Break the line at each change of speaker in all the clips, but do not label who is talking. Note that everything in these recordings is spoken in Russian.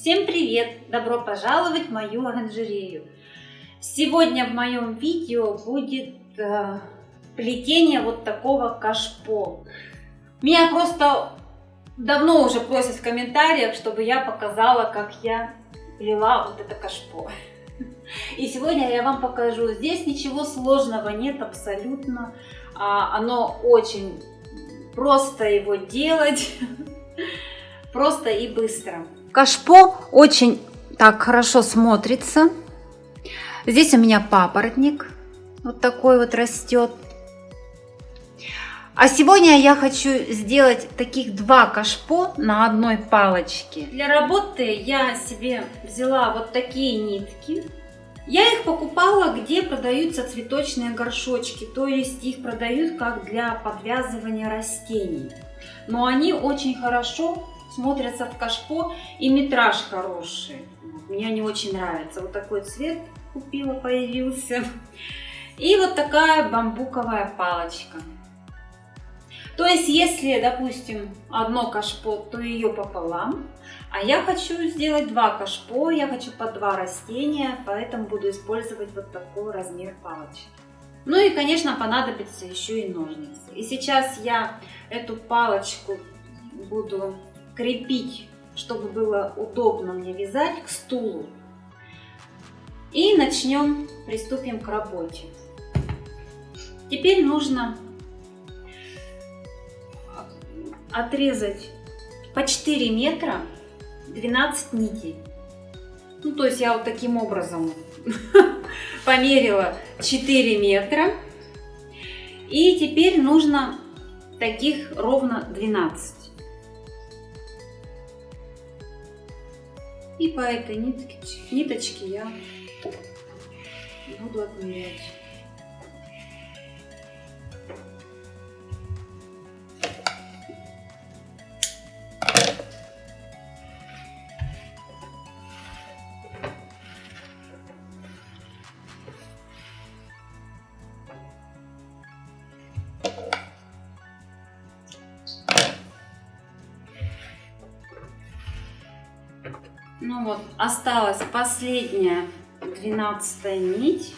Всем привет! Добро пожаловать в мою оранжерею! Сегодня в моем видео будет э, плетение вот такого кашпо. Меня просто давно уже просят в комментариях, чтобы я показала, как я плела вот это кашпо. И сегодня я вам покажу. Здесь ничего сложного нет абсолютно. А, оно очень просто его делать. Просто и быстро. Кашпо очень так хорошо смотрится. Здесь у меня папоротник. Вот такой вот растет. А сегодня я хочу сделать таких два кашпо на одной палочке. Для работы я себе взяла вот такие нитки. Я их покупала, где продаются цветочные горшочки, то есть их продают как для подвязывания растений. Но они очень хорошо смотрятся в кашпо и метраж хороший. Мне они очень нравятся. Вот такой цвет купила, появился. И вот такая бамбуковая палочка. То есть, если, допустим, одно кашпо, то ее пополам. А я хочу сделать два кашпо, я хочу по два растения, поэтому буду использовать вот такой размер палочки. Ну и, конечно, понадобится еще и ножницы. И сейчас я эту палочку буду крепить, чтобы было удобно мне вязать к стулу. И начнем, приступим к работе. Теперь нужно отрезать по 4 метра 12 нитей. Ну, то есть я вот таким образом померила 4 метра. И теперь нужно таких ровно 12. И по этой нитке, ниточке я буду отмерять. Вот, осталась последняя двенадцатая нить.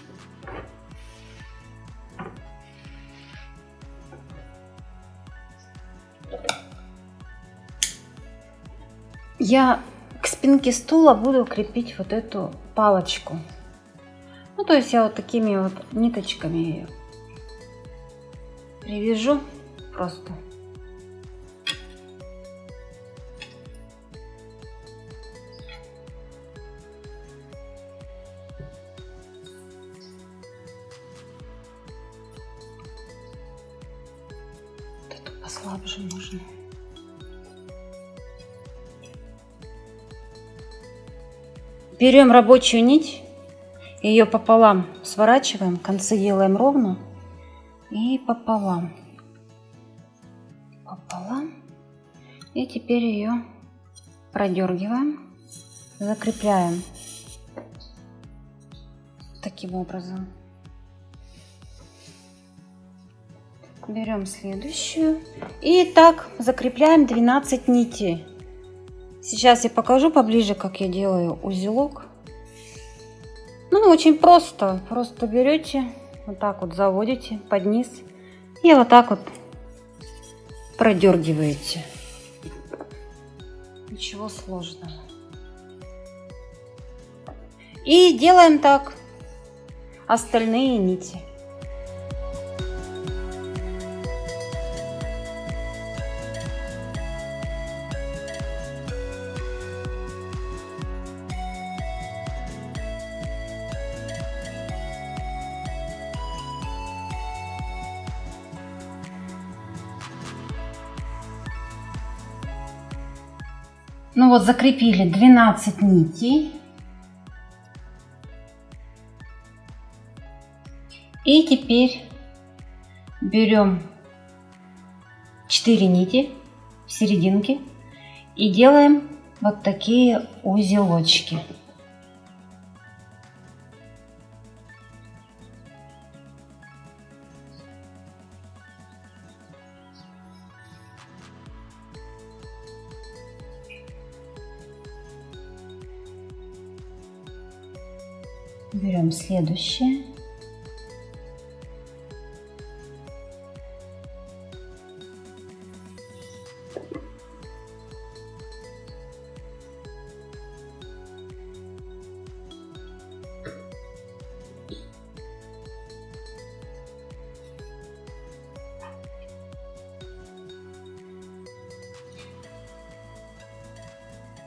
Я к спинке стула буду крепить вот эту палочку. Ну, то есть я вот такими вот ниточками ее привяжу просто. Берем рабочую нить, ее пополам сворачиваем, концы делаем ровно и пополам. Пополам. И теперь ее продергиваем, закрепляем таким образом. Берем следующую. И так закрепляем 12 нитей. Сейчас я покажу поближе, как я делаю узелок. Ну, очень просто. Просто берете, вот так вот заводите под низ. И вот так вот продергиваете. Ничего сложного. И делаем так остальные нити. Вот закрепили 12 нитей. И теперь берем 4 нити в серединке и делаем вот такие узелочки. Берем следующее.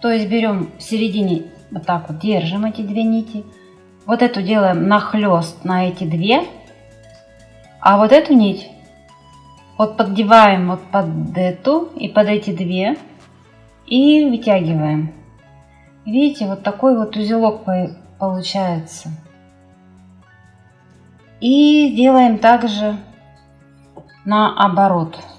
То есть берем в середине, вот так вот держим эти две нити. Вот эту делаем нахлест на эти две. А вот эту нить вот поддеваем вот под эту и под эти две. И вытягиваем. Видите, вот такой вот узелок получается. И делаем также наоборот. оборот.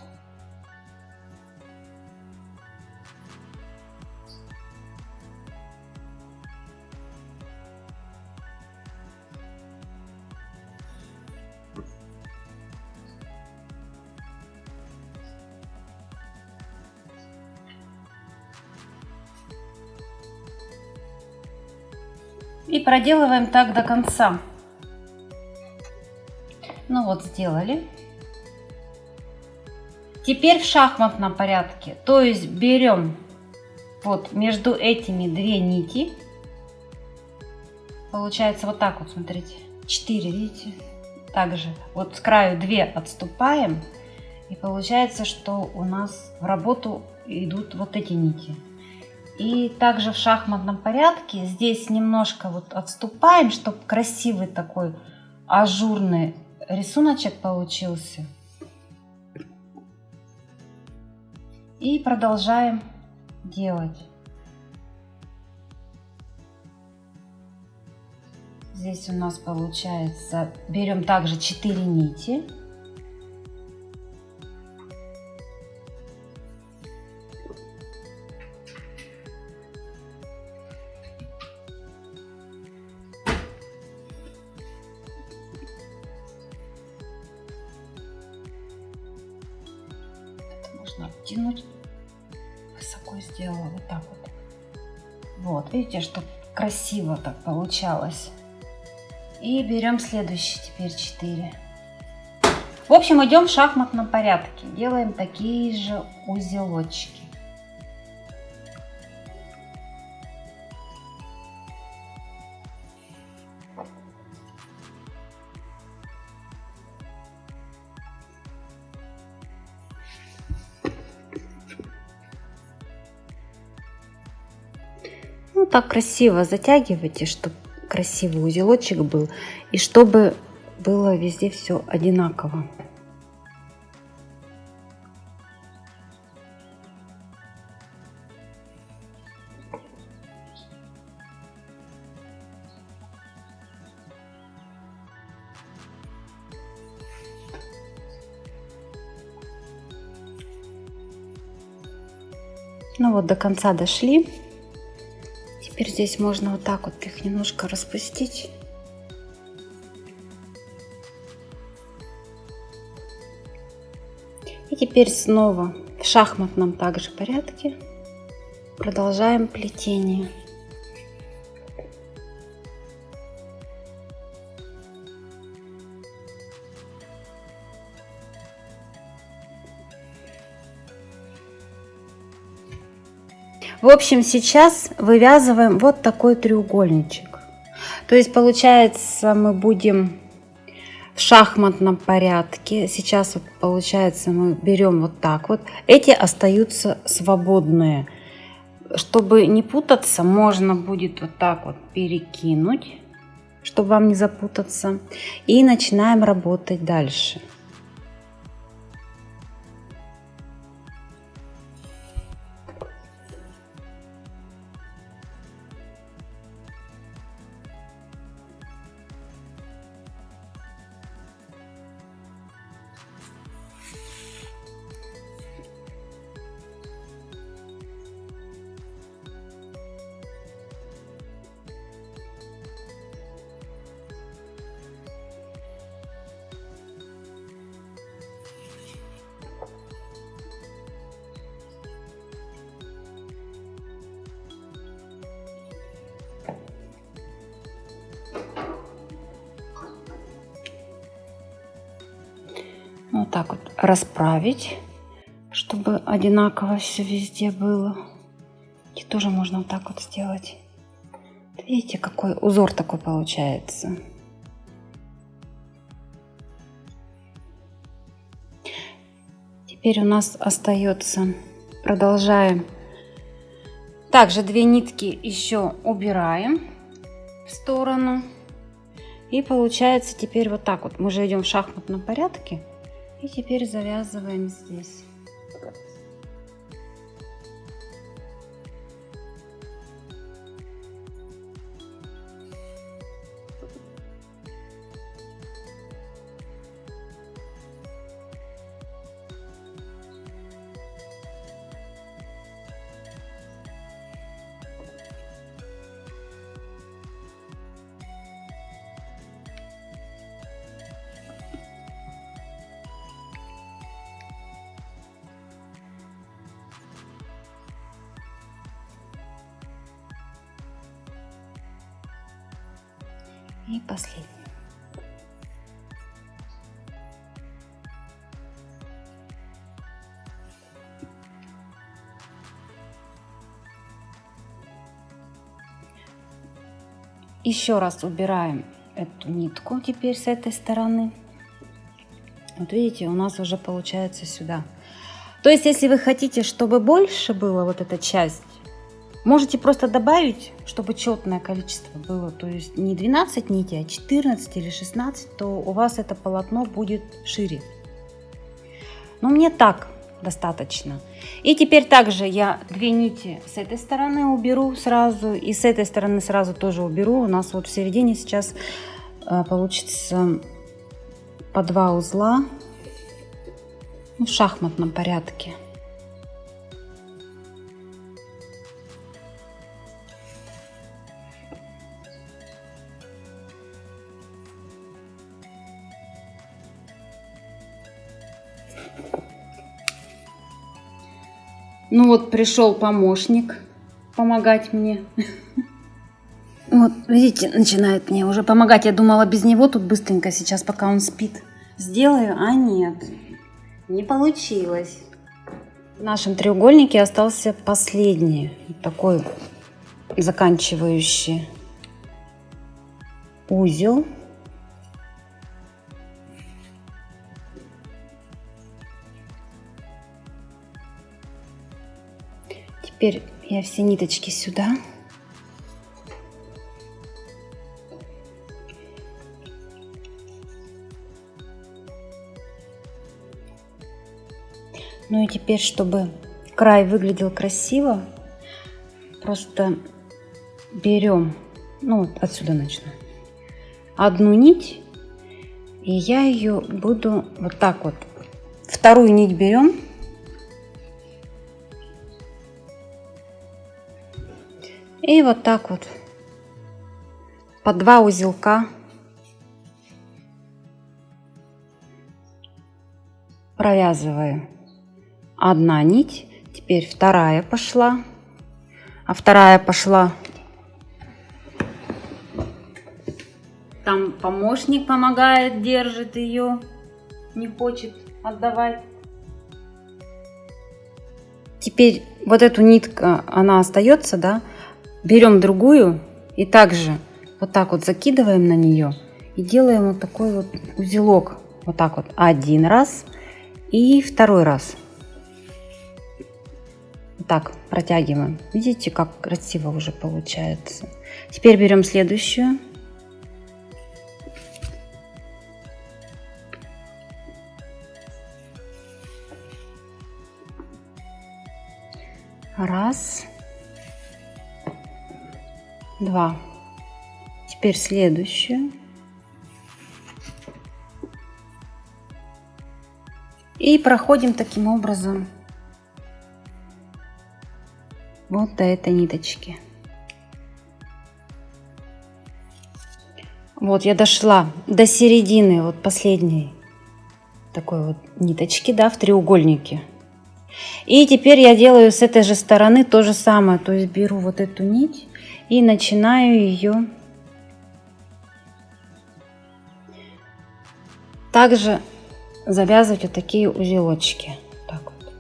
Проделываем так до конца. Ну вот, сделали. Теперь в шахматном порядке. То есть берем вот между этими две нити. Получается вот так вот, смотрите. 4, видите? Также вот с краю 2 отступаем. И получается, что у нас в работу идут вот эти нити. И также в шахматном порядке здесь немножко вот отступаем, чтобы красивый такой ажурный рисуночек получился. И продолжаем делать. Здесь у нас получается, берем также 4 нити. Видите, что красиво так получалось. И берем следующий теперь 4. В общем, идем в шахматном порядке. Делаем такие же узелочки. Так красиво затягивайте, чтобы красивый узелочек был. И чтобы было везде все одинаково. Ну вот до конца дошли. Теперь здесь можно вот так вот их немножко распустить. И теперь снова в шахматном также порядке продолжаем плетение. В общем, сейчас вывязываем вот такой треугольничек. То есть, получается, мы будем в шахматном порядке. Сейчас вот получается мы берем вот так вот. Эти остаются свободные. Чтобы не путаться, можно будет вот так вот перекинуть, чтобы вам не запутаться. И начинаем работать дальше. Так вот расправить, чтобы одинаково все везде было. И тоже можно вот так вот сделать. Видите, какой узор такой получается. Теперь у нас остается, продолжаем. Также две нитки еще убираем в сторону. И получается теперь вот так вот. Мы же идем в шахматном порядке. И теперь завязываем здесь. Еще раз убираем эту нитку теперь с этой стороны. Вот видите, у нас уже получается сюда. То есть, если вы хотите, чтобы больше было вот эта часть, Можете просто добавить, чтобы четное количество было, то есть не 12 нитей, а 14 или 16, то у вас это полотно будет шире. Но мне так достаточно. И теперь также я две нити с этой стороны уберу сразу, и с этой стороны сразу тоже уберу. У нас вот в середине сейчас э, получится по два узла в шахматном порядке. Ну вот пришел помощник помогать мне. Вот, видите, начинает мне уже помогать. Я думала, без него тут быстренько сейчас, пока он спит, сделаю. А нет, не получилось. В нашем треугольнике остался последний, такой заканчивающий узел. Теперь я все ниточки сюда. Ну и теперь, чтобы край выглядел красиво, просто берем, ну вот отсюда начну, одну нить, и я ее буду вот так вот, вторую нить берем, И вот так вот по два узелка провязываю. Одна нить, теперь вторая пошла, а вторая пошла. Там помощник помогает, держит ее, не хочет отдавать. Теперь вот эту нитка, она остается, да, берем другую и также вот так вот закидываем на нее и делаем вот такой вот узелок. Вот так вот один раз и второй раз. Вот так протягиваем. Видите, как красиво уже получается. Теперь берем следующую. Раз. 2. Теперь следующую. И проходим таким образом вот до этой ниточки. Вот я дошла до середины вот последней такой вот ниточки, да, в треугольнике. И теперь я делаю с этой же стороны то же самое. То есть беру вот эту нить и начинаю ее также завязывать вот такие узелочки. Так вот.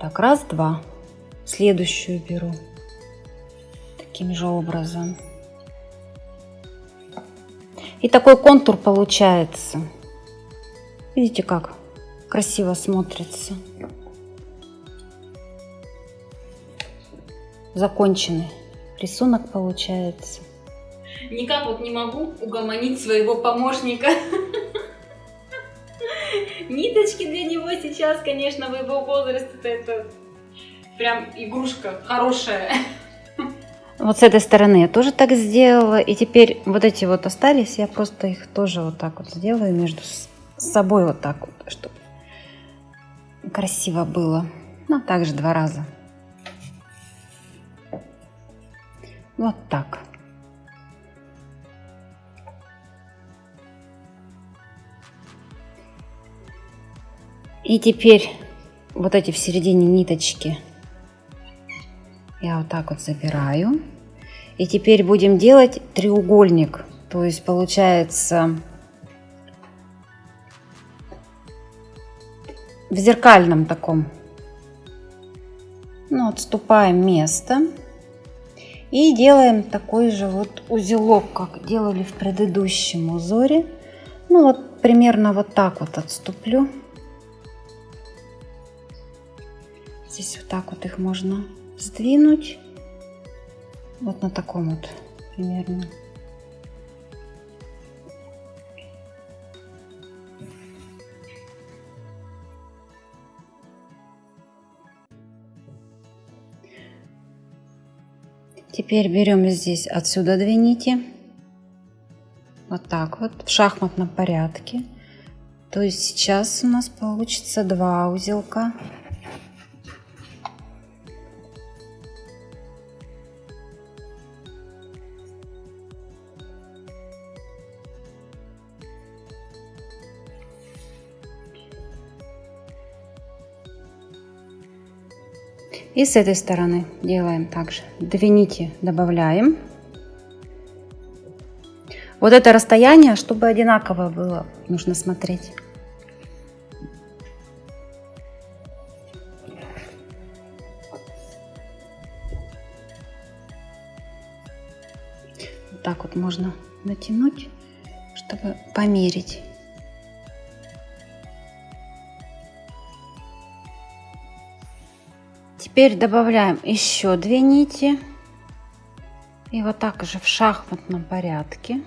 Так, раз, два. Следующую беру. Таким же образом. И такой контур получается. Видите, как красиво смотрится. Законченный рисунок получается.
Никак вот не могу угомонить своего помощника. Ниточки для него сейчас, конечно, в его возрасте это прям игрушка хорошая.
Вот с этой стороны я тоже так сделала. И теперь вот эти вот остались, я просто их тоже вот так вот сделаю между собой вот так вот, чтобы красиво было. Ну, также два раза. Вот так. И теперь вот эти в середине ниточки я вот так вот забираю. И теперь будем делать треугольник. То есть получается в зеркальном таком. Ну, отступаем место. И делаем такой же вот узелок, как делали в предыдущем узоре. Ну вот примерно вот так вот отступлю. Здесь вот так вот их можно сдвинуть. Вот на таком вот примерно. Теперь берем здесь отсюда две нити. Вот так вот, в шахматном порядке. То есть сейчас у нас получится два узелка. И с этой стороны делаем также. Две нити добавляем. Вот это расстояние, чтобы одинаково было, нужно смотреть. Вот так вот можно натянуть, чтобы померить. Теперь добавляем еще две нити. И вот так же в шахматном порядке.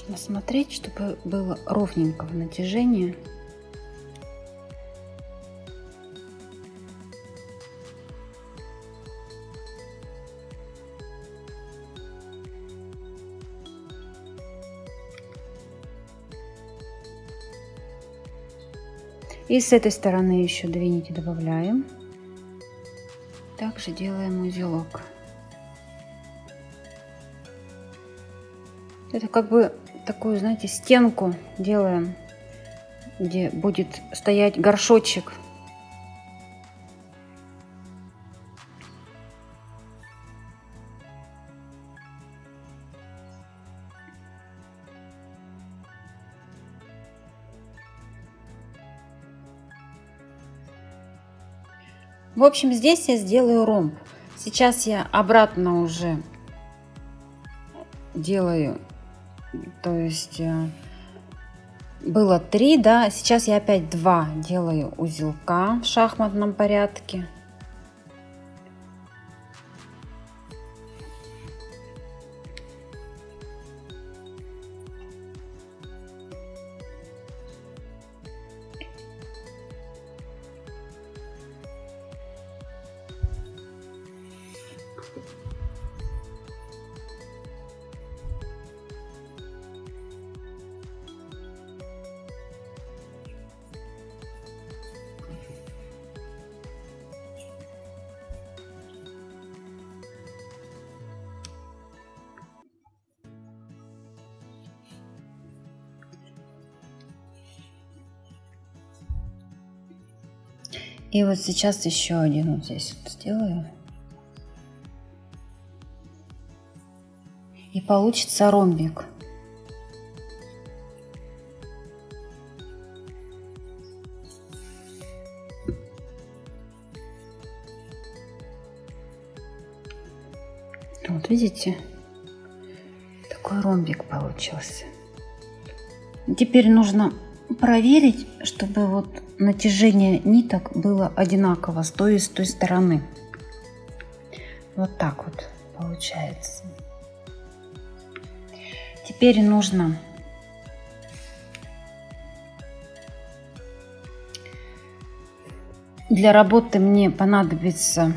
Нужно смотреть, чтобы было ровненького натяжения. И с этой стороны еще две нити добавляем. Также делаем узелок. Это как бы такую, знаете, стенку делаем, где будет стоять горшочек. В общем, здесь я сделаю ромб. Сейчас я обратно уже делаю то есть э, было три, да, сейчас я опять два делаю узелка в шахматном порядке. И вот сейчас еще один вот здесь вот сделаю. И получится ромбик. Вот видите, такой ромбик получился. Теперь нужно проверить, чтобы вот натяжение ниток было одинаково с той и с той стороны. Вот так вот получается. Теперь нужно для работы мне понадобится,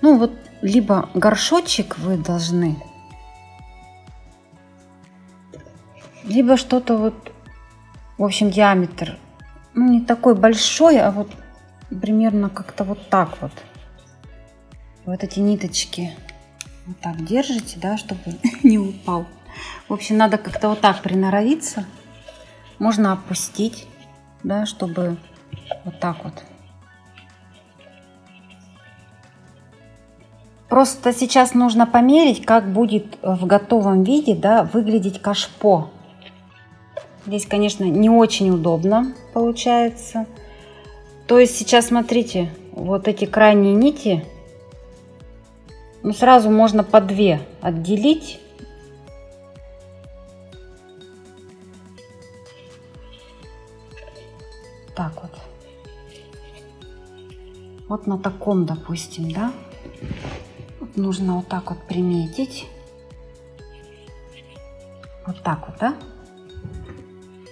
ну вот, либо горшочек вы должны, либо что-то вот в общем, диаметр ну, не такой большой, а вот примерно как-то вот так вот. Вот эти ниточки вот так держите, да, чтобы не упал. В общем, надо как-то вот так приноровиться. Можно опустить, да, чтобы вот так вот. Просто сейчас нужно померить, как будет в готовом виде да, выглядеть кашпо. Здесь, конечно, не очень удобно получается. То есть сейчас, смотрите, вот эти крайние нити, ну, сразу можно по две отделить. Так вот. Вот на таком, допустим, да. Вот нужно вот так вот приметить. Вот так вот, да.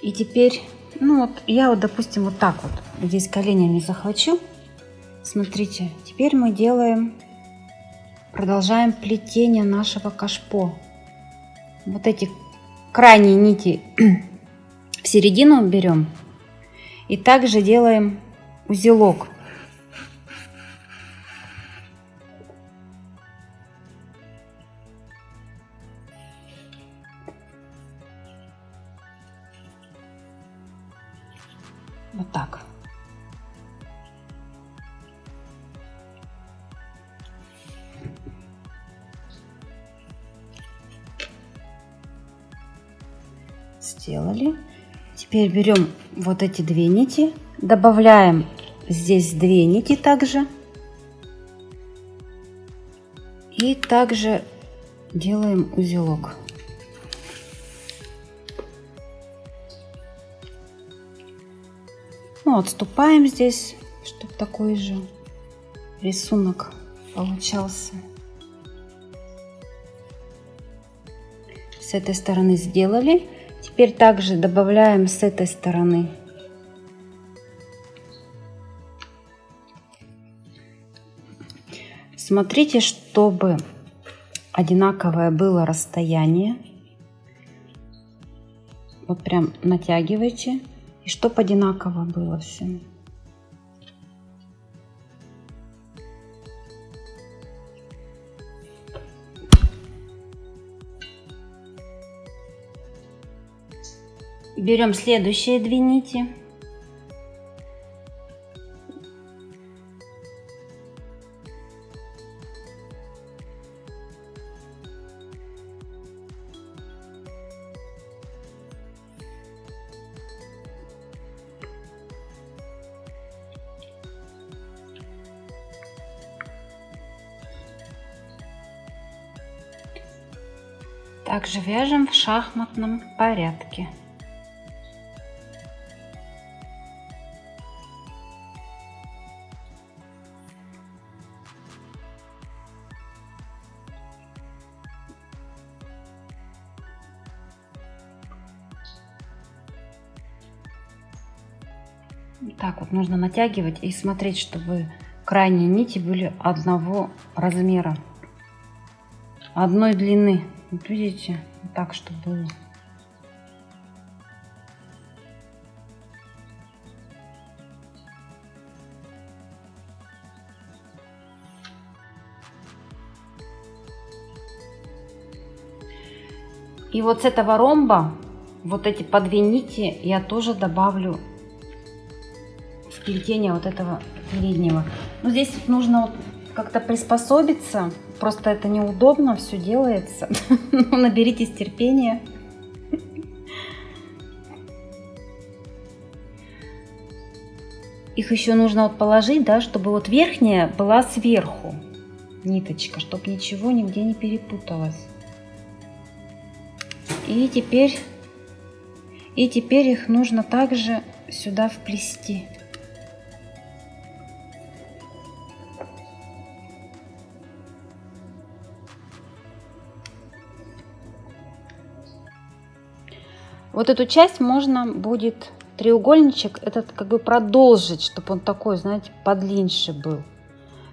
И теперь, ну вот, я вот, допустим, вот так вот здесь коленями захвачу. Смотрите, теперь мы делаем, продолжаем плетение нашего кашпо. Вот эти крайние нити в середину берем. И также делаем узелок. Вот так. Сделали. Теперь берем вот эти две нити, добавляем здесь две нити также. И также делаем узелок. Ну, отступаем здесь, чтобы такой же рисунок получался. С этой стороны сделали. Теперь также добавляем с этой стороны. Смотрите, чтобы одинаковое было расстояние. Вот прям натягивайте. И чтоб одинаково было все. Берем следующие две нити. Также вяжем в шахматном порядке. Так вот нужно натягивать и смотреть, чтобы крайние нити были одного размера, одной длины. Вот видите, так, чтобы. И вот с этого ромба, вот эти по две нити я тоже добавлю в плетения вот этого переднего. Но здесь нужно вот как-то приспособиться. Просто это неудобно, все делается. Но наберитесь терпения. Их еще нужно вот положить, да, чтобы вот верхняя была сверху ниточка, чтобы ничего нигде не перепуталось. И теперь, и теперь их нужно также сюда вплести. Вот эту часть можно будет треугольничек этот как бы продолжить, чтобы он такой, знаете, подлиннее был.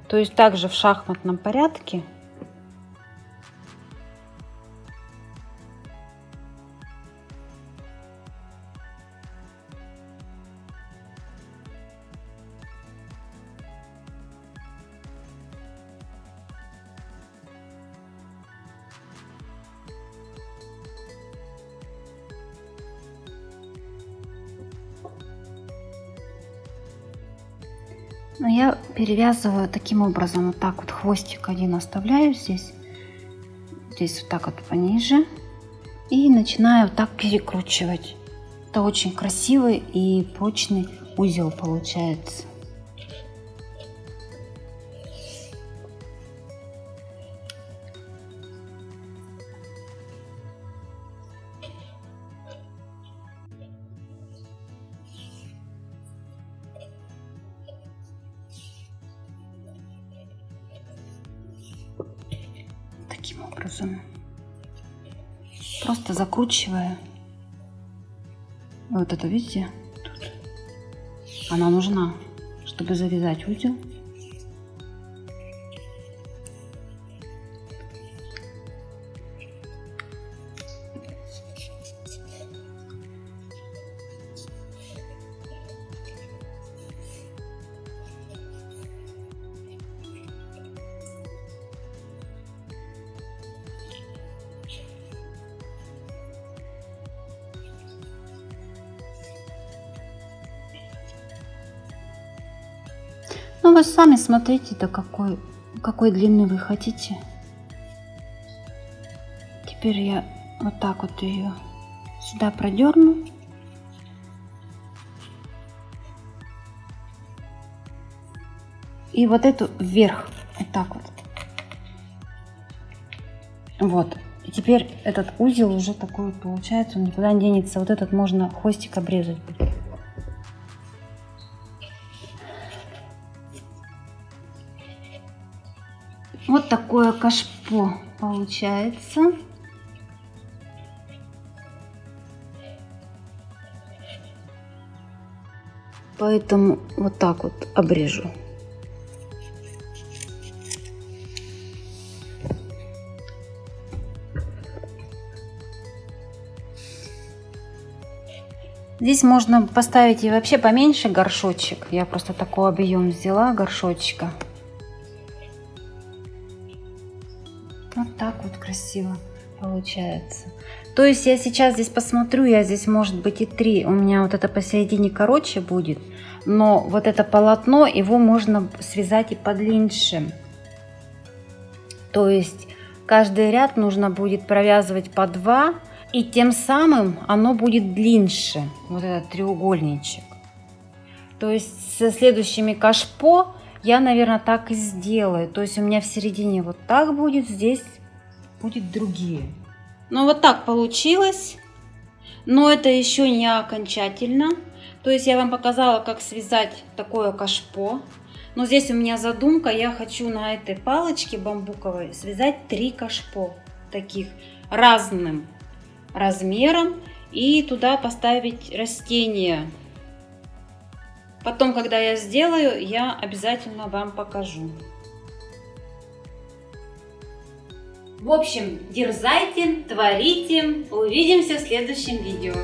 То есть также в шахматном порядке Но я перевязываю таким образом, вот так вот хвостик один оставляю здесь, здесь вот так вот пониже. И начинаю так перекручивать. Это очень красивый и прочный узел получается. Просто закручивая. Вот это, видите? Тут. Она нужна, чтобы завязать узел. Ну, вы сами смотрите, до какой, какой длины вы хотите. Теперь я вот так вот ее сюда продерну. И вот эту вверх, вот так вот. Вот. И теперь этот узел уже такой получается, он никуда не денется. Вот этот можно хвостик обрезать. Такое кашпо получается. Поэтому вот так вот обрежу. Здесь можно поставить и вообще поменьше горшочек. Я просто такой объем взяла горшочка. Красиво получается. То есть я сейчас здесь посмотрю, я здесь может быть и три. У меня вот это посередине короче будет. Но вот это полотно, его можно связать и подлиннее. То есть каждый ряд нужно будет провязывать по два. И тем самым оно будет длиннее. Вот этот треугольничек. То есть со следующими кашпо я, наверное, так и сделаю. То есть у меня в середине вот так будет, здесь будет другие. Ну вот так получилось. Но это еще не окончательно. То есть я вам показала, как связать такое кашпо. Но здесь у меня задумка, я хочу на этой палочке бамбуковой связать три кашпо. Таких разным размером. И туда поставить растения Потом, когда я сделаю, я обязательно вам покажу. В общем, дерзайте, творите. Увидимся в следующем видео.